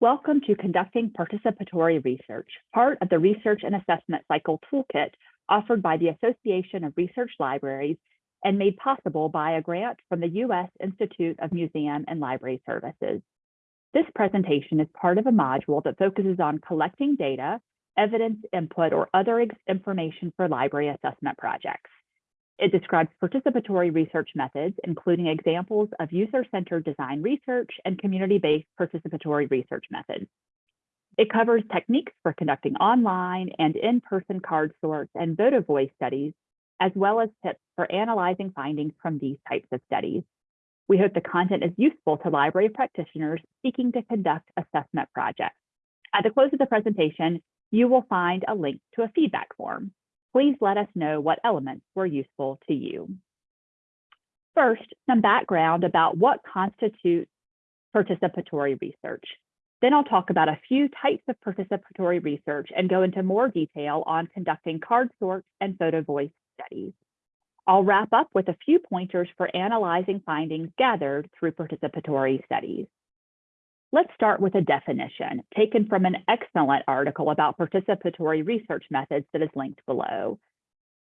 Welcome to Conducting Participatory Research, part of the Research and Assessment Cycle Toolkit offered by the Association of Research Libraries and made possible by a grant from the U.S. Institute of Museum and Library Services. This presentation is part of a module that focuses on collecting data, evidence input, or other information for library assessment projects. It describes participatory research methods, including examples of user-centered design research and community-based participatory research methods. It covers techniques for conducting online and in-person card sorts and photo voice studies, as well as tips for analyzing findings from these types of studies. We hope the content is useful to library practitioners seeking to conduct assessment projects. At the close of the presentation, you will find a link to a feedback form please let us know what elements were useful to you. First, some background about what constitutes participatory research. Then I'll talk about a few types of participatory research and go into more detail on conducting card sort and photo voice studies. I'll wrap up with a few pointers for analyzing findings gathered through participatory studies. Let's start with a definition taken from an excellent article about participatory research methods that is linked below.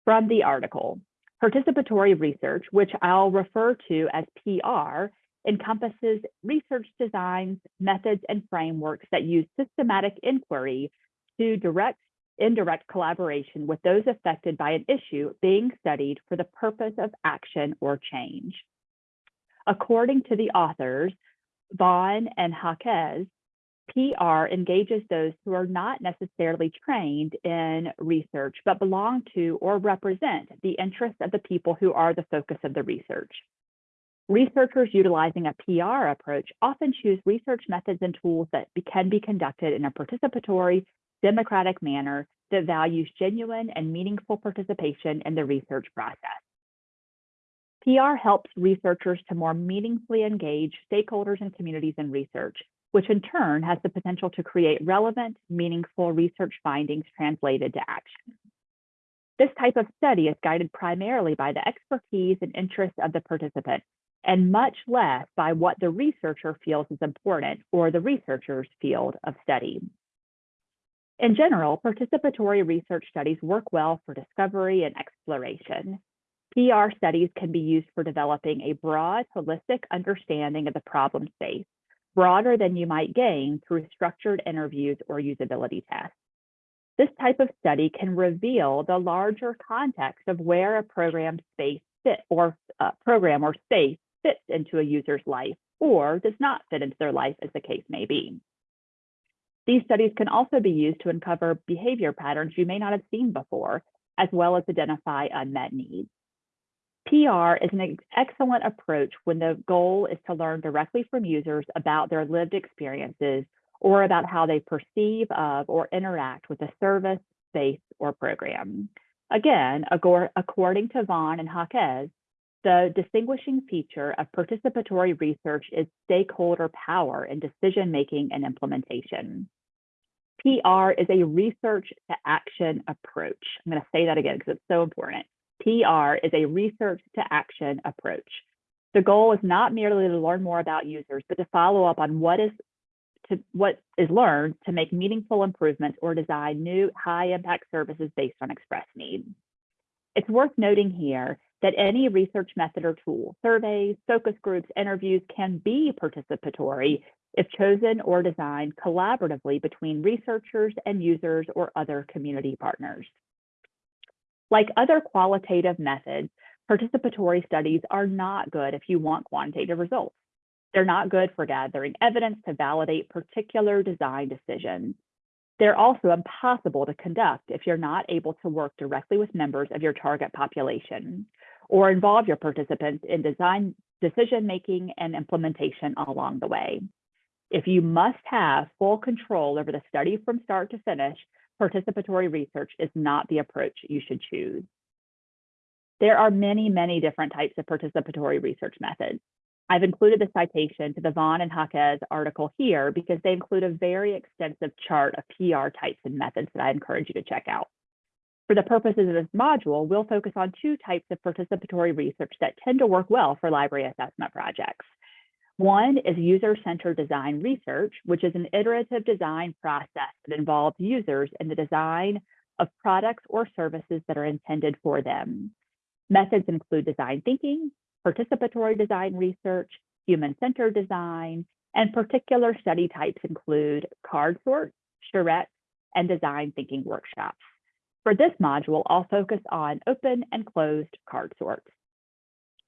From the article, participatory research, which I'll refer to as PR, encompasses research designs, methods, and frameworks that use systematic inquiry to direct indirect collaboration with those affected by an issue being studied for the purpose of action or change. According to the authors, Vaughn and Jacquez, PR engages those who are not necessarily trained in research, but belong to or represent the interests of the people who are the focus of the research. Researchers utilizing a PR approach often choose research methods and tools that can be conducted in a participatory, democratic manner that values genuine and meaningful participation in the research process. PR helps researchers to more meaningfully engage stakeholders and communities in research, which in turn has the potential to create relevant, meaningful research findings translated to action. This type of study is guided primarily by the expertise and interests of the participant, and much less by what the researcher feels is important or the researcher's field of study. In general, participatory research studies work well for discovery and exploration. PR studies can be used for developing a broad, holistic understanding of the problem space, broader than you might gain through structured interviews or usability tests. This type of study can reveal the larger context of where a program space fit or uh, program or space fits into a user's life or does not fit into their life as the case may be. These studies can also be used to uncover behavior patterns you may not have seen before, as well as identify unmet needs. PR is an excellent approach when the goal is to learn directly from users about their lived experiences or about how they perceive of or interact with a service, space, or program. Again, according to Vaughn and Jacquez, the distinguishing feature of participatory research is stakeholder power in decision-making and implementation. PR is a research to action approach. I'm going to say that again because it's so important. PR is a research to action approach. The goal is not merely to learn more about users, but to follow up on what is to what is learned to make meaningful improvements or design new high impact services based on express needs. It's worth noting here that any research method or tool, surveys, focus groups, interviews can be participatory if chosen or designed collaboratively between researchers and users or other community partners. Like other qualitative methods, participatory studies are not good if you want quantitative results. They're not good for gathering evidence to validate particular design decisions. They're also impossible to conduct if you're not able to work directly with members of your target population or involve your participants in design decision making and implementation along the way. If you must have full control over the study from start to finish, participatory research is not the approach you should choose. There are many, many different types of participatory research methods. I've included the citation to the Vaughn and Jacquez article here because they include a very extensive chart of PR types and methods that I encourage you to check out. For the purposes of this module, we'll focus on two types of participatory research that tend to work well for library assessment projects. One is user-centered design research, which is an iterative design process that involves users in the design of products or services that are intended for them. Methods include design thinking, participatory design research, human-centered design, and particular study types include card sorts, charrettes, and design thinking workshops. For this module, I'll focus on open and closed card sorts.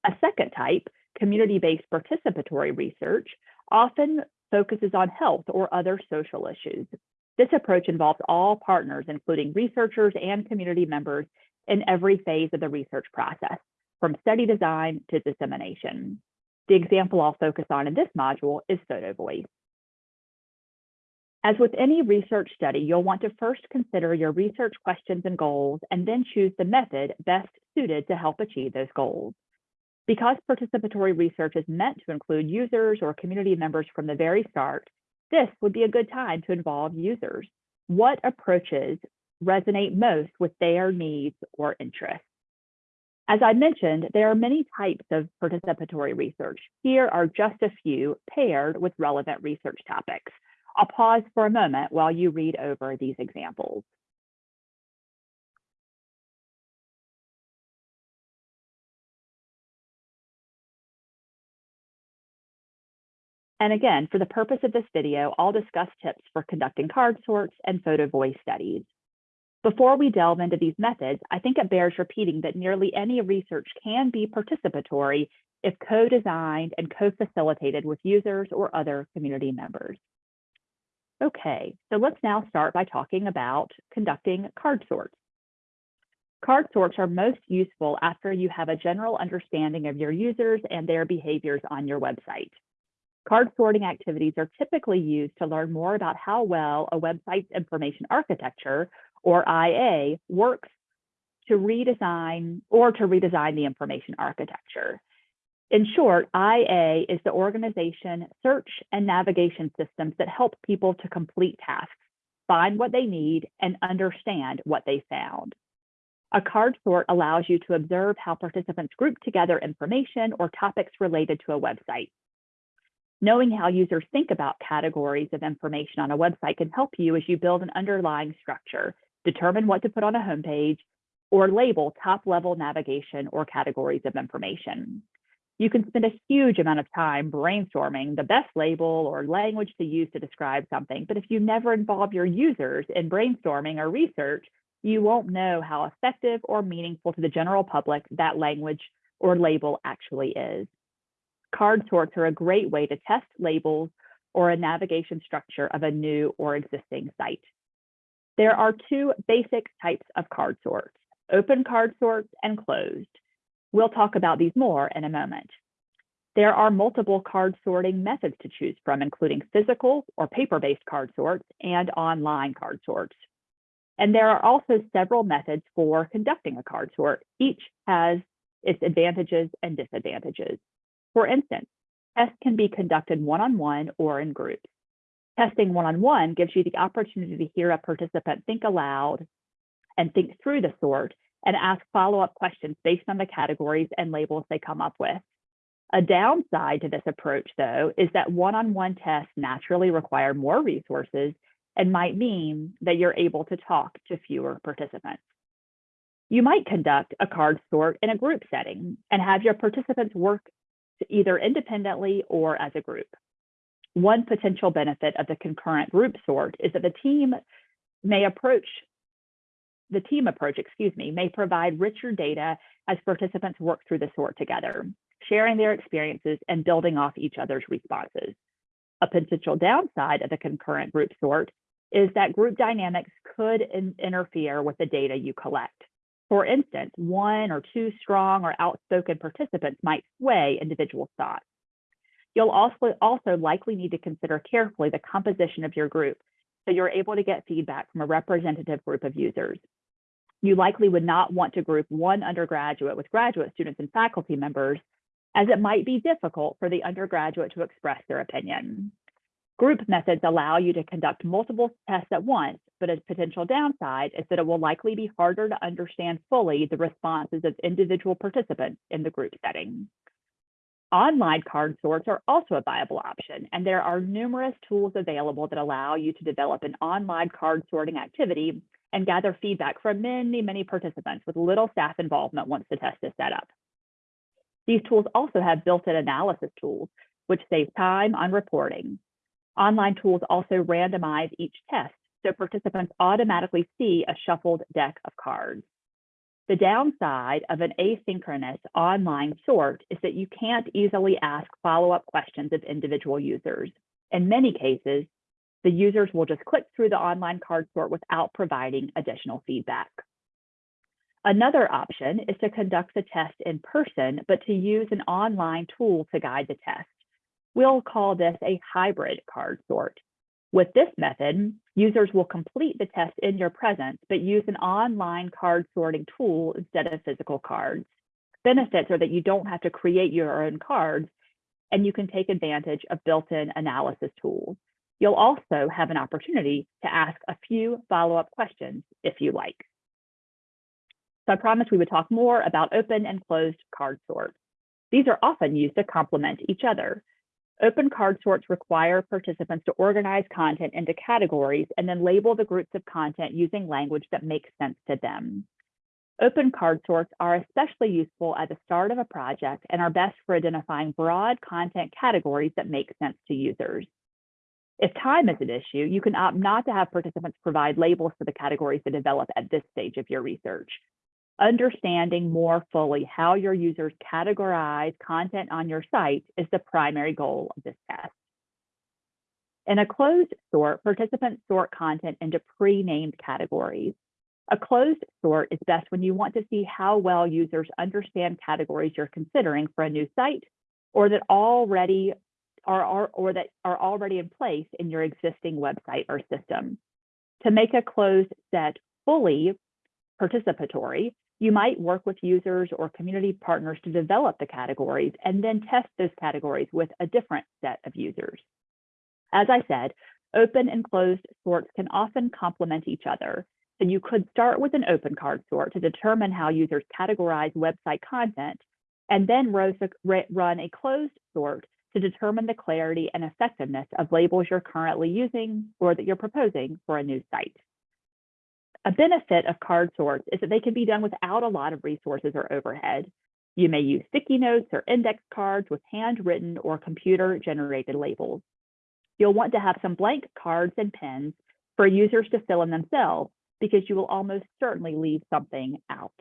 A second type, community-based participatory research, often focuses on health or other social issues. This approach involves all partners, including researchers and community members in every phase of the research process, from study design to dissemination. The example I'll focus on in this module is Photo Voice. As with any research study, you'll want to first consider your research questions and goals, and then choose the method best suited to help achieve those goals. Because participatory research is meant to include users or community members from the very start, this would be a good time to involve users. What approaches resonate most with their needs or interests? As I mentioned, there are many types of participatory research. Here are just a few paired with relevant research topics. I'll pause for a moment while you read over these examples. And again, for the purpose of this video, I'll discuss tips for conducting card sorts and photo voice studies. Before we delve into these methods, I think it bears repeating that nearly any research can be participatory if co-designed and co-facilitated with users or other community members. Okay, so let's now start by talking about conducting card sorts. Card sorts are most useful after you have a general understanding of your users and their behaviors on your website. Card sorting activities are typically used to learn more about how well a website's information architecture, or IA, works to redesign or to redesign the information architecture. In short, IA is the organization, search, and navigation systems that help people to complete tasks, find what they need, and understand what they found. A card sort allows you to observe how participants group together information or topics related to a website. Knowing how users think about categories of information on a website can help you as you build an underlying structure, determine what to put on a homepage, or label top-level navigation or categories of information. You can spend a huge amount of time brainstorming the best label or language to use to describe something, but if you never involve your users in brainstorming or research, you won't know how effective or meaningful to the general public that language or label actually is. Card sorts are a great way to test labels or a navigation structure of a new or existing site. There are two basic types of card sorts, open card sorts and closed. We'll talk about these more in a moment. There are multiple card sorting methods to choose from, including physical or paper-based card sorts and online card sorts. And there are also several methods for conducting a card sort. Each has its advantages and disadvantages. For instance, tests can be conducted one-on-one -on -one or in groups. Testing one-on-one -on -one gives you the opportunity to hear a participant think aloud and think through the sort and ask follow-up questions based on the categories and labels they come up with. A downside to this approach, though, is that one-on-one -on -one tests naturally require more resources and might mean that you're able to talk to fewer participants. You might conduct a card sort in a group setting and have your participants work either independently or as a group. One potential benefit of the concurrent group sort is that the team may approach, the team approach, excuse me, may provide richer data as participants work through the sort together, sharing their experiences and building off each other's responses. A potential downside of the concurrent group sort is that group dynamics could in interfere with the data you collect. For instance, one or two strong or outspoken participants might sway individual thoughts. You'll also, also likely need to consider carefully the composition of your group so you're able to get feedback from a representative group of users. You likely would not want to group one undergraduate with graduate students and faculty members as it might be difficult for the undergraduate to express their opinion. Group methods allow you to conduct multiple tests at once, but a potential downside is that it will likely be harder to understand fully the responses of individual participants in the group setting. Online card sorts are also a viable option, and there are numerous tools available that allow you to develop an online card sorting activity and gather feedback from many, many participants with little staff involvement once the test is set up. These tools also have built-in analysis tools, which save time on reporting. Online tools also randomize each test, so participants automatically see a shuffled deck of cards. The downside of an asynchronous online sort is that you can't easily ask follow-up questions of individual users. In many cases, the users will just click through the online card sort without providing additional feedback. Another option is to conduct the test in person, but to use an online tool to guide the test. We'll call this a hybrid card sort. With this method, users will complete the test in your presence, but use an online card sorting tool instead of physical cards. Benefits are that you don't have to create your own cards, and you can take advantage of built-in analysis tools. You'll also have an opportunity to ask a few follow-up questions if you like. So I promised we would talk more about open and closed card sorts. These are often used to complement each other. Open card sorts require participants to organize content into categories and then label the groups of content using language that makes sense to them. Open card sorts are especially useful at the start of a project and are best for identifying broad content categories that make sense to users. If time is an issue, you can opt not to have participants provide labels for the categories to develop at this stage of your research understanding more fully how your users categorize content on your site is the primary goal of this test. In a closed sort, participants sort content into pre-named categories. A closed sort is best when you want to see how well users understand categories you're considering for a new site or that already are, are or that are already in place in your existing website or system. To make a closed set fully participatory, you might work with users or community partners to develop the categories and then test those categories with a different set of users. As I said, open and closed sorts can often complement each other. So you could start with an open card sort to determine how users categorize website content, and then run a closed sort to determine the clarity and effectiveness of labels you're currently using or that you're proposing for a new site. A benefit of card sorts is that they can be done without a lot of resources or overhead. You may use sticky notes or index cards with handwritten or computer generated labels. You'll want to have some blank cards and pens for users to fill in themselves because you will almost certainly leave something out.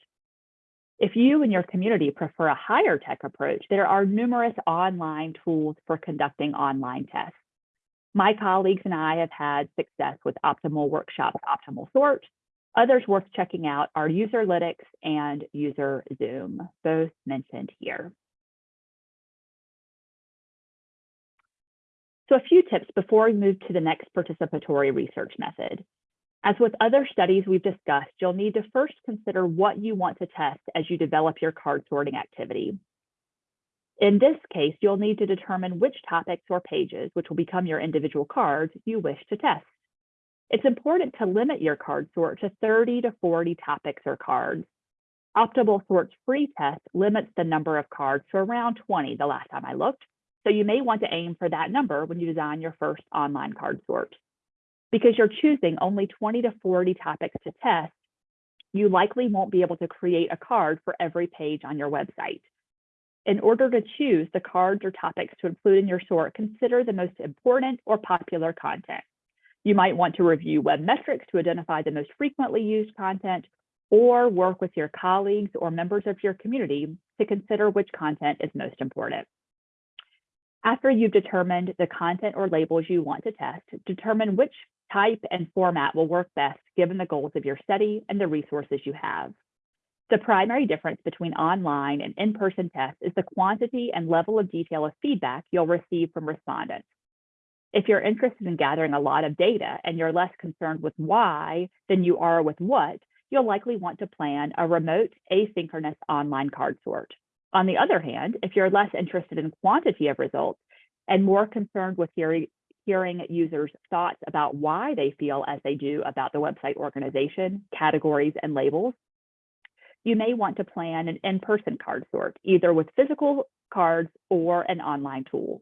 If you and your community prefer a higher tech approach, there are numerous online tools for conducting online tests. My colleagues and I have had success with Optimal Workshop's OptimalSort, Others worth checking out are Userlytics and UserZoom, both mentioned here. So a few tips before we move to the next participatory research method. As with other studies we've discussed, you'll need to first consider what you want to test as you develop your card sorting activity. In this case, you'll need to determine which topics or pages, which will become your individual cards, you wish to test. It's important to limit your card sort to 30 to 40 topics or cards. OptimalSort's free test limits the number of cards to around 20 the last time I looked, so you may want to aim for that number when you design your first online card sort. Because you're choosing only 20 to 40 topics to test, you likely won't be able to create a card for every page on your website. In order to choose the cards or topics to include in your sort, consider the most important or popular content. You might want to review web metrics to identify the most frequently used content or work with your colleagues or members of your community to consider which content is most important. After you've determined the content or labels you want to test, determine which type and format will work best given the goals of your study and the resources you have. The primary difference between online and in-person tests is the quantity and level of detail of feedback you'll receive from respondents. If you're interested in gathering a lot of data and you're less concerned with why than you are with what, you'll likely want to plan a remote asynchronous online card sort. On the other hand, if you're less interested in quantity of results and more concerned with hearing, hearing users' thoughts about why they feel as they do about the website organization, categories, and labels, you may want to plan an in-person card sort, either with physical cards or an online tool.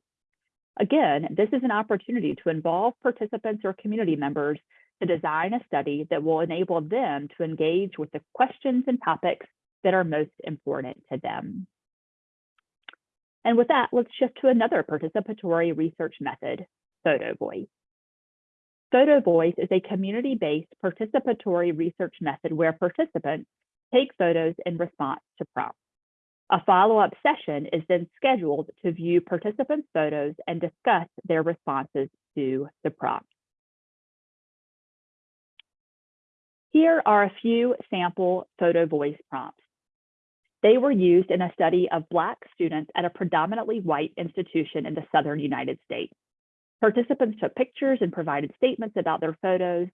Again, this is an opportunity to involve participants or community members to design a study that will enable them to engage with the questions and topics that are most important to them. And with that, let's shift to another participatory research method, photo voice. Photo voice is a community-based participatory research method where participants take photos in response to prompts. A follow-up session is then scheduled to view participants' photos and discuss their responses to the prompt. Here are a few sample photo voice prompts. They were used in a study of Black students at a predominantly white institution in the Southern United States. Participants took pictures and provided statements about their photos,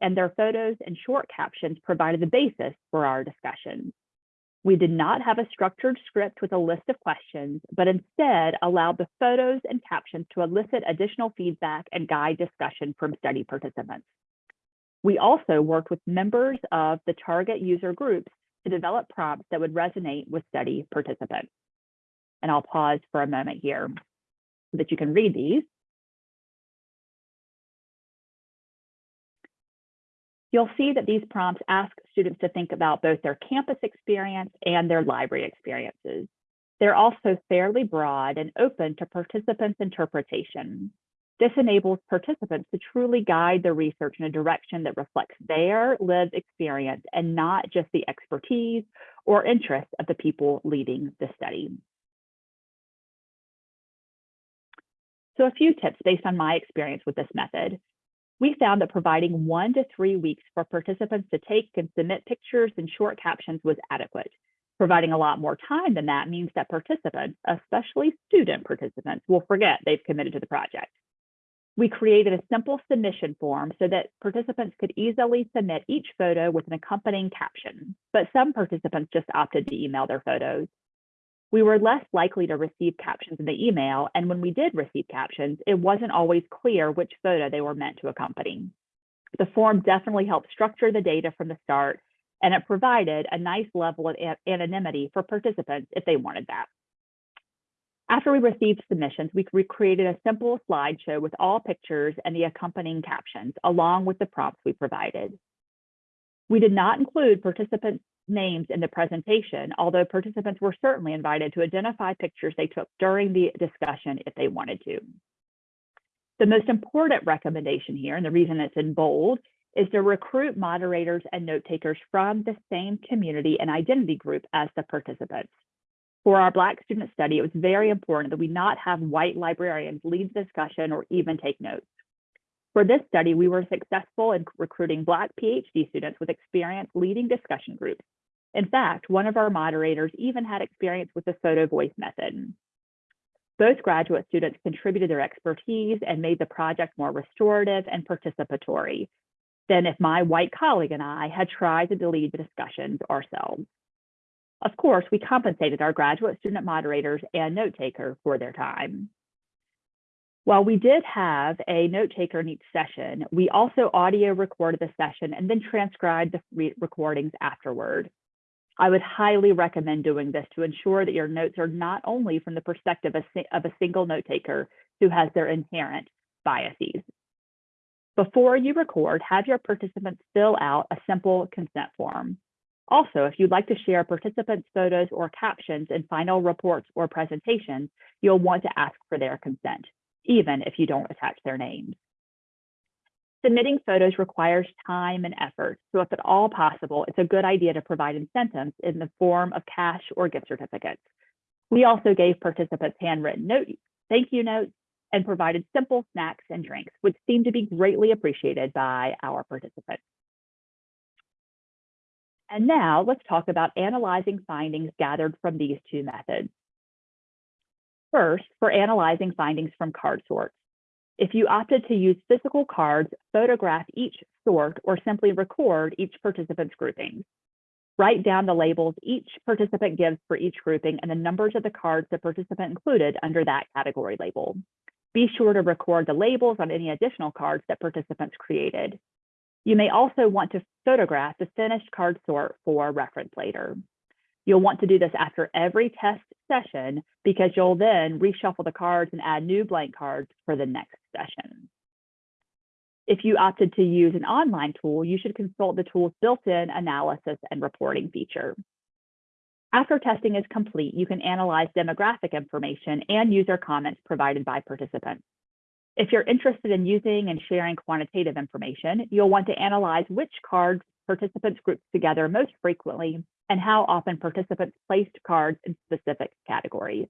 and their photos and short captions provided the basis for our discussion. We did not have a structured script with a list of questions, but instead allowed the photos and captions to elicit additional feedback and guide discussion from study participants. We also worked with members of the target user groups to develop prompts that would resonate with study participants. And I'll pause for a moment here so that you can read these. You'll see that these prompts ask students to think about both their campus experience and their library experiences. They're also fairly broad and open to participants' interpretation. This enables participants to truly guide their research in a direction that reflects their lived experience and not just the expertise or interests of the people leading the study. So a few tips based on my experience with this method. We found that providing one to three weeks for participants to take and submit pictures and short captions was adequate. Providing a lot more time than that means that participants, especially student participants, will forget they've committed to the project. We created a simple submission form so that participants could easily submit each photo with an accompanying caption, but some participants just opted to email their photos. We were less likely to receive captions in the email, and when we did receive captions, it wasn't always clear which photo they were meant to accompany. The form definitely helped structure the data from the start, and it provided a nice level of anonymity for participants if they wanted that. After we received submissions, we recreated a simple slideshow with all pictures and the accompanying captions, along with the prompts we provided. We did not include participants' names in the presentation, although participants were certainly invited to identify pictures they took during the discussion if they wanted to. The most important recommendation here, and the reason it's in bold, is to recruit moderators and note takers from the same community and identity group as the participants. For our Black student study, it was very important that we not have white librarians lead the discussion or even take notes. For this study, we were successful in recruiting Black PhD students with experience leading discussion groups. In fact, one of our moderators even had experience with the photo voice method. Both graduate students contributed their expertise and made the project more restorative and participatory than if my white colleague and I had tried to lead the discussions ourselves. Of course, we compensated our graduate student moderators and note taker for their time. While we did have a note taker in each session, we also audio recorded the session and then transcribed the re recordings afterward. I would highly recommend doing this to ensure that your notes are not only from the perspective of a single note taker who has their inherent biases. Before you record, have your participants fill out a simple consent form. Also, if you'd like to share participants' photos or captions in final reports or presentations, you'll want to ask for their consent, even if you don't attach their names. Submitting photos requires time and effort, so if at all possible, it's a good idea to provide incentives in the form of cash or gift certificates. We also gave participants handwritten note, thank you notes and provided simple snacks and drinks, which seemed to be greatly appreciated by our participants. And now let's talk about analyzing findings gathered from these two methods. First, for analyzing findings from card sorts. If you opted to use physical cards, photograph each sort or simply record each participant's groupings. Write down the labels each participant gives for each grouping and the numbers of the cards the participant included under that category label. Be sure to record the labels on any additional cards that participants created. You may also want to photograph the finished card sort for reference later. You'll want to do this after every test session because you'll then reshuffle the cards and add new blank cards for the next session. If you opted to use an online tool, you should consult the tool's built-in analysis and reporting feature. After testing is complete, you can analyze demographic information and user comments provided by participants. If you're interested in using and sharing quantitative information, you'll want to analyze which cards participants grouped together most frequently and how often participants placed cards in specific categories.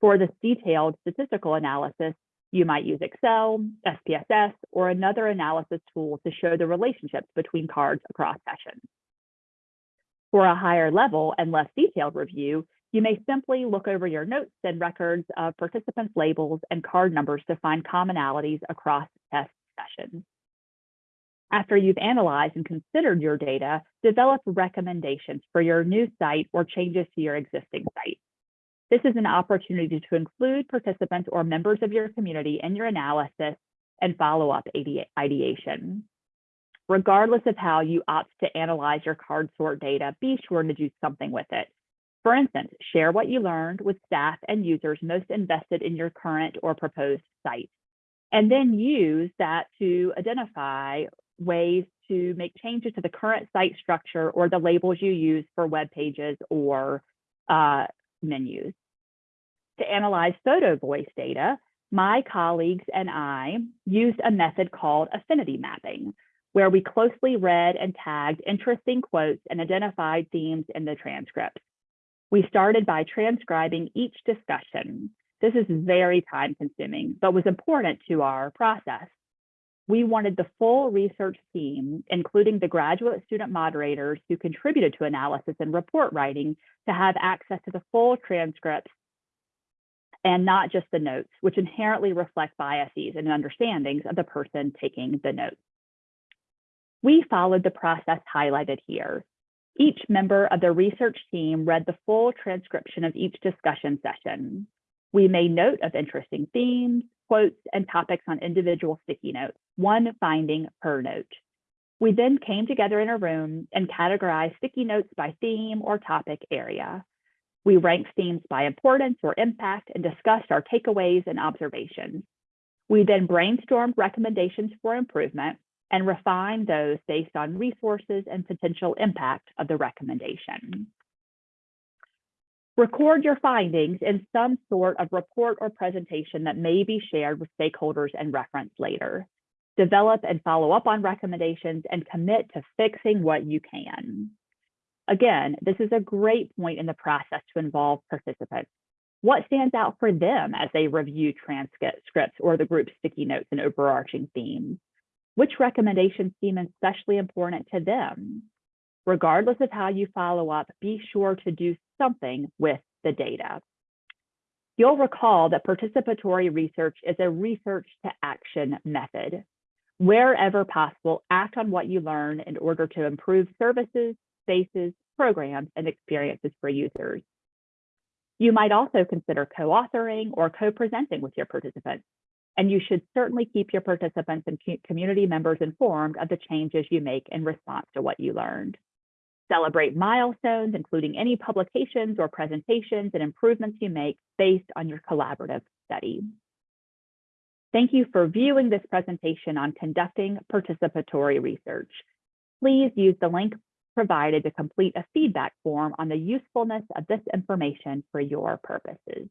For this detailed statistical analysis, you might use Excel, SPSS, or another analysis tool to show the relationships between cards across sessions. For a higher level and less detailed review, you may simply look over your notes and records of participants' labels and card numbers to find commonalities across test sessions. After you've analyzed and considered your data, develop recommendations for your new site or changes to your existing site. This is an opportunity to include participants or members of your community in your analysis and follow-up ideation. Regardless of how you opt to analyze your card sort data, be sure to do something with it. For instance, share what you learned with staff and users most invested in your current or proposed site. And then use that to identify ways to make changes to the current site structure or the labels you use for web pages or uh, menus. To analyze photo voice data, my colleagues and I used a method called affinity mapping, where we closely read and tagged interesting quotes and identified themes in the transcripts. We started by transcribing each discussion. This is very time consuming, but was important to our process. We wanted the full research team, including the graduate student moderators who contributed to analysis and report writing, to have access to the full transcripts and not just the notes, which inherently reflect biases and understandings of the person taking the notes. We followed the process highlighted here. Each member of the research team read the full transcription of each discussion session. We made note of interesting themes, quotes, and topics on individual sticky notes, one finding per note. We then came together in a room and categorized sticky notes by theme or topic area. We ranked themes by importance or impact and discussed our takeaways and observations. We then brainstormed recommendations for improvement and refined those based on resources and potential impact of the recommendation. Record your findings in some sort of report or presentation that may be shared with stakeholders and referenced later. Develop and follow up on recommendations and commit to fixing what you can. Again, this is a great point in the process to involve participants. What stands out for them as they review transcripts or the group's sticky notes and overarching themes? Which recommendations seem especially important to them? Regardless of how you follow up, be sure to do something with the data. You'll recall that participatory research is a research to action method. Wherever possible, act on what you learn in order to improve services, spaces, programs, and experiences for users. You might also consider co-authoring or co-presenting with your participants, and you should certainly keep your participants and community members informed of the changes you make in response to what you learned. Celebrate milestones, including any publications or presentations and improvements you make based on your collaborative study. Thank you for viewing this presentation on conducting participatory research. Please use the link provided to complete a feedback form on the usefulness of this information for your purposes.